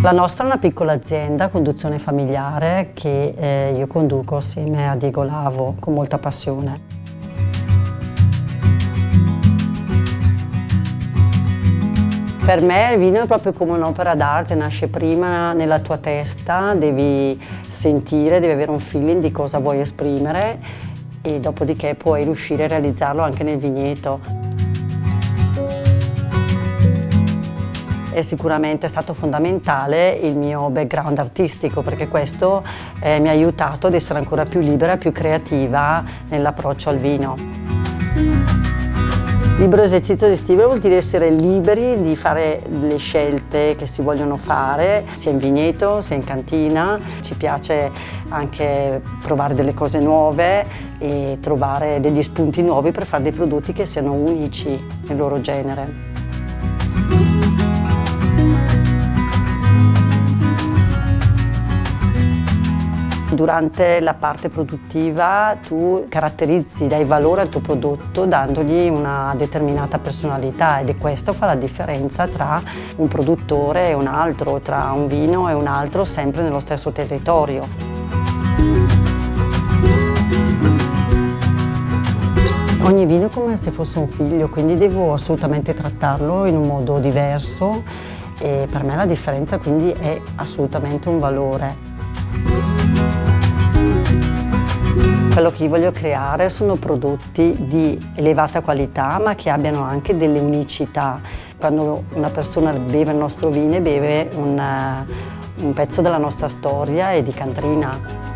La nostra è una piccola azienda, conduzione familiare, che eh, io conduco assieme a Diego Lavo con molta passione. Per me il vino è proprio come un'opera d'arte, nasce prima nella tua testa, devi sentire, devi avere un feeling di cosa vuoi esprimere e dopodiché puoi riuscire a realizzarlo anche nel vigneto. È sicuramente stato fondamentale il mio background artistico perché questo eh, mi ha aiutato ad essere ancora più libera, più creativa nell'approccio al vino. Libero esercizio di stile vuol dire essere liberi di fare le scelte che si vogliono fare, sia in vigneto, sia in cantina. Ci piace anche provare delle cose nuove e trovare degli spunti nuovi per fare dei prodotti che siano unici nel loro genere. Durante la parte produttiva tu caratterizzi, dai valore al tuo prodotto dandogli una determinata personalità ed è questo fa la differenza tra un produttore e un altro, tra un vino e un altro sempre nello stesso territorio. Ogni vino è come se fosse un figlio, quindi devo assolutamente trattarlo in un modo diverso e per me la differenza quindi è assolutamente un valore. Quello che io voglio creare sono prodotti di elevata qualità ma che abbiano anche delle unicità. Quando una persona beve il nostro vino beve un, un pezzo della nostra storia e di Cantrina.